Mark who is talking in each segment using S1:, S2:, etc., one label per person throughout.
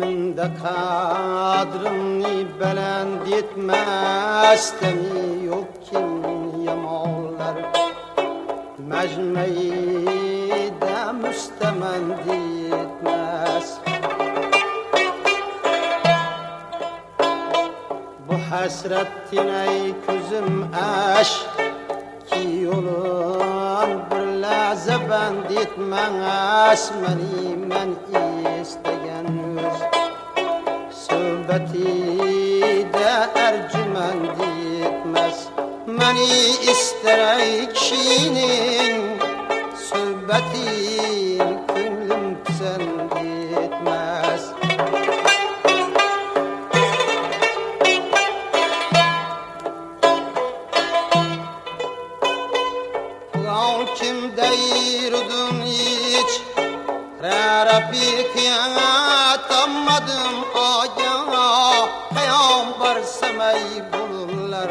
S1: Menda qadrimni baland etmasdimi yo'q kim Majmayda mustamand etmas Bu hasrat tinay ko'zim ash ki yo'lun bir lahza band etmas mani man istagan o'z suhbatida arjumand etmas mani istaray kishining suhbatin ko'nglim pisand etmas Ulan kim deyirdun hiç? Rara kıyamet anmadım aya Peygamber semey bulurlar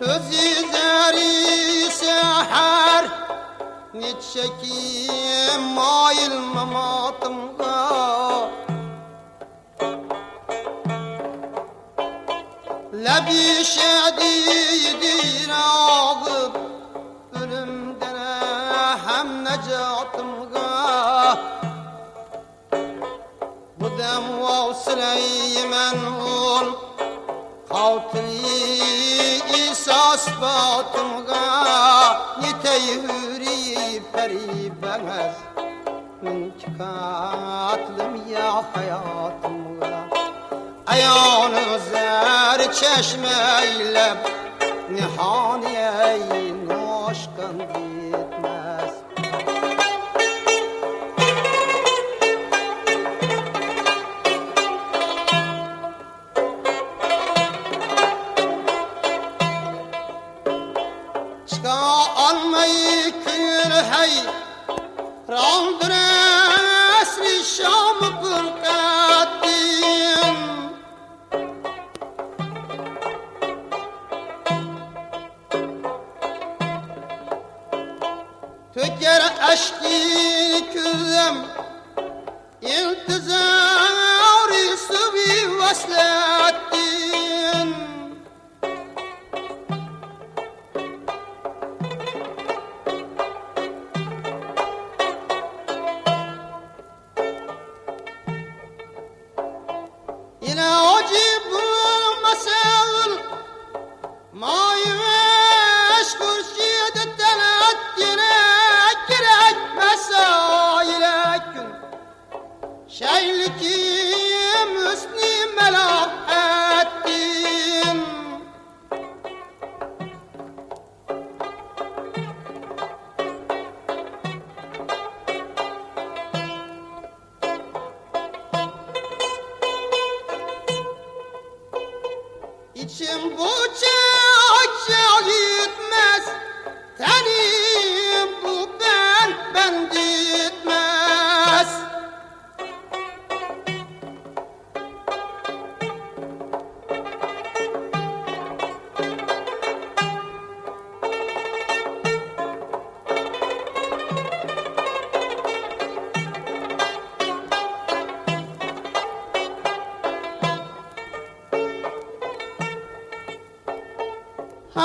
S1: Közü deri seher Nitşeki mail mamatımga Lebi şedidir ağıp Ölümden hem necatımga Bu dem vavsileyi ol Xawtiri İsas batımga Niteyhüri peri bengez Min ya hayatımga Ayağını zer çeşmeyle Nihaniye noşkan almayı kül hey. Randır esri şamı pırkattin Töker eşki İçim bu çağ çağ gitmez. Tenim Bugün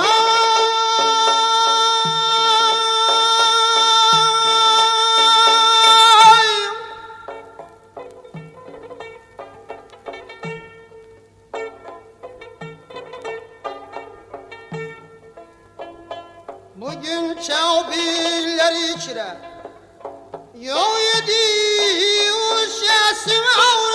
S1: çavbiller içre Yol yedi uşasın avra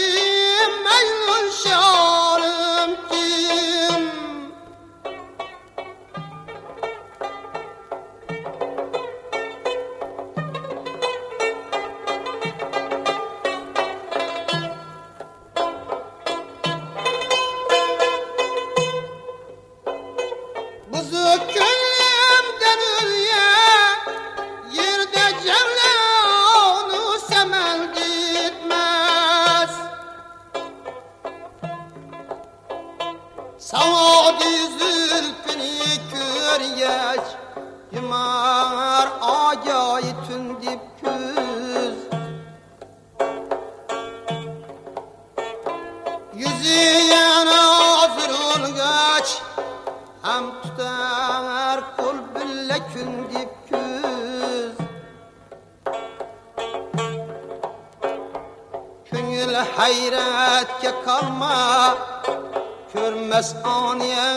S1: hayratga qolma ko'rmas oniya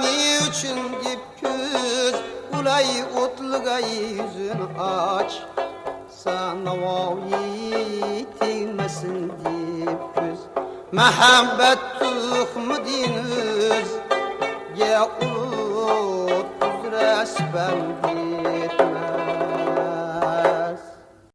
S1: ne uchun deb ko'z ulay o'tlig'ay yuzini och sanovoyi tegmasin deb ko'z mahabbat tuhmidin o'zga ulug' uzra